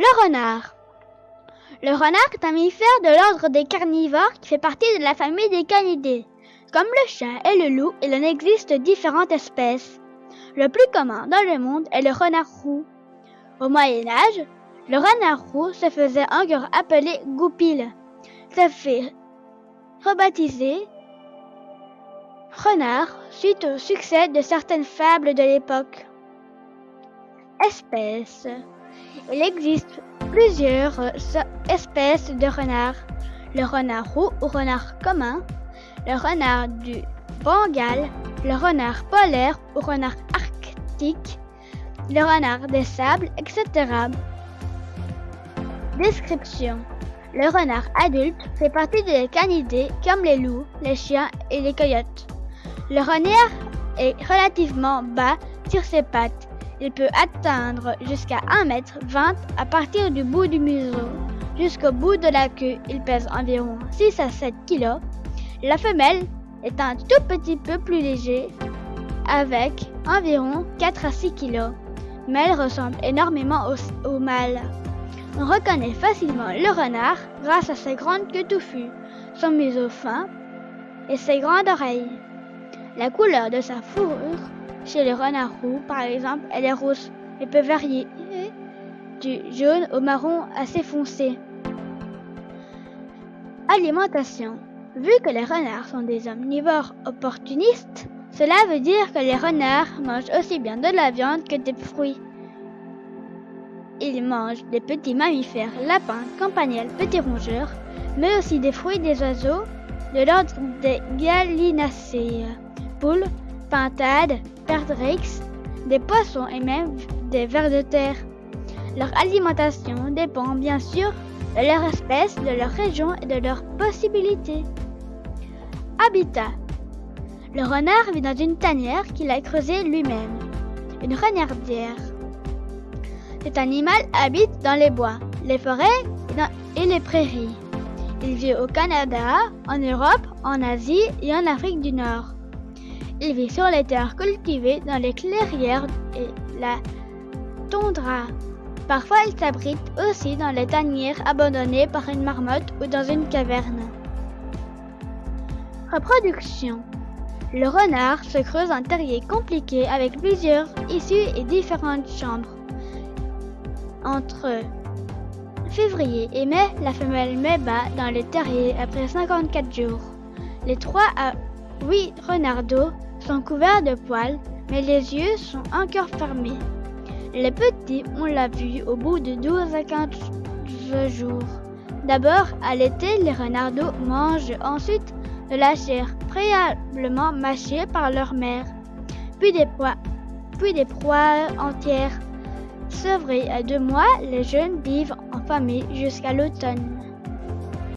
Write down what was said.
Le renard. Le renard est un mammifère de l'ordre des carnivores qui fait partie de la famille des canidés. Comme le chien et le loup, il en existe différentes espèces. Le plus commun dans le monde est le renard roux. Au Moyen Âge, le renard roux se faisait encore appeler goupil. Ça fait rebaptiser renard suite au succès de certaines fables de l'époque. Espèces. Il existe plusieurs espèces de renards. Le renard roux ou renard commun, le renard du Bengale, le renard polaire ou renard arctique, le renard des sables, etc. Description. Le renard adulte fait partie des canidés comme les loups, les chiens et les coyotes. Le renard est relativement bas sur ses pattes. Il peut atteindre jusqu'à 1m20 à partir du bout du museau. Jusqu'au bout de la queue, il pèse environ 6 à 7 kg. La femelle est un tout petit peu plus léger, avec environ 4 à 6 kg, mais elle ressemble énormément au, au mâle. On reconnaît facilement le renard grâce à ses grandes queues touffues, son museau fin et ses grandes oreilles. La couleur de sa fourrure chez le renard roux, par exemple, elle est rousse et peut varier du jaune au marron assez foncé. Alimentation. Vu que les renards sont des omnivores opportunistes, cela veut dire que les renards mangent aussi bien de la viande que des fruits. Ils mangent des petits mammifères, lapins, campagnols, petits rongeurs, mais aussi des fruits des oiseaux de l'ordre des gallinacées, poules, pintades, des poissons et même des vers de terre. Leur alimentation dépend bien sûr de leur espèce, de leur région et de leurs possibilités. Habitat. Le renard vit dans une tanière qu'il a creusée lui-même, une renardière. Cet animal habite dans les bois, les forêts et les prairies. Il vit au Canada, en Europe, en Asie et en Afrique du Nord. Il vit sur les terres cultivées, dans les clairières et la toundra. Parfois, il s'abrite aussi dans les tanières abandonnées par une marmotte ou dans une caverne. Reproduction. Le renard se creuse un terrier compliqué avec plusieurs issues et différentes chambres. Entre février et mai, la femelle met bas dans le terrier après 54 jours. Les 3 à 8 renardeaux sont couverts de poils, mais les yeux sont encore fermés. Les petits, on l'a vu au bout de 12 à 15 jours. D'abord, à l'été, les renardeaux mangent ensuite de la chair préalablement mâchée par leur mère, puis des, proies, puis des proies entières. Sevrés à deux mois, les jeunes vivent en famille jusqu'à l'automne.